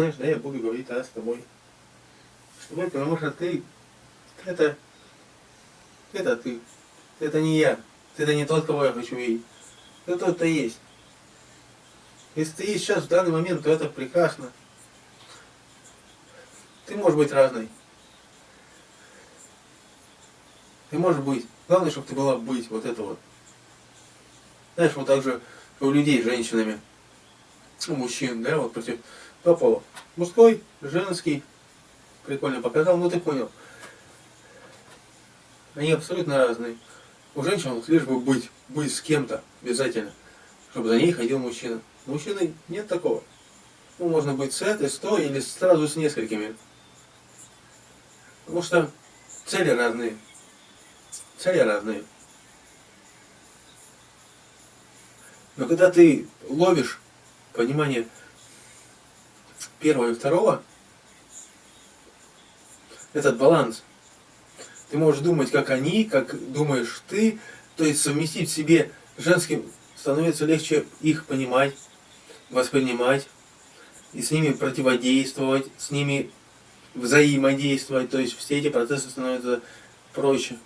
Знаешь, да, я буду говорить тогда с тобой. С тобой, потому что ты, это, это ты. Это не я. Это не тот, кого я хочу видеть. Это тот, кто есть. Если ты есть сейчас в данный момент, то это прекрасно. Ты можешь быть разной. Ты можешь быть. Главное, чтобы ты была быть. Вот это вот. Знаешь, вот так же у людей с женщинами. У мужчин, да, вот против два пола. Мужской, женский. Прикольно показал, ну ты понял. Они абсолютно разные. У женщин лишь бы быть, быть с кем-то обязательно, чтобы за ней ходил мужчина. У мужчины нет такого. Ну, можно быть с этой, с той или сразу с несколькими. Потому что цели разные. Цели разные. Но когда ты ловишь понимание первого и второго, этот баланс, ты можешь думать, как они, как думаешь ты, то есть совместить в себе женским становится легче их понимать, воспринимать, и с ними противодействовать, с ними взаимодействовать, то есть все эти процессы становятся проще.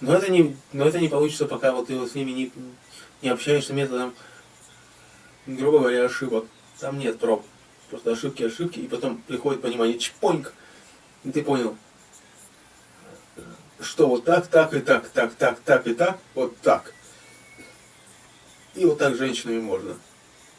Но это не, но это не получится, пока вот ты вот с ними не, не общаешься методом, грубо говоря, ошибок. Там нет проб. Просто ошибки, ошибки, и потом приходит понимание, чпоньк, и ты понял, что вот так, так и так, так, так, так и так, вот так. И вот так женщинами можно.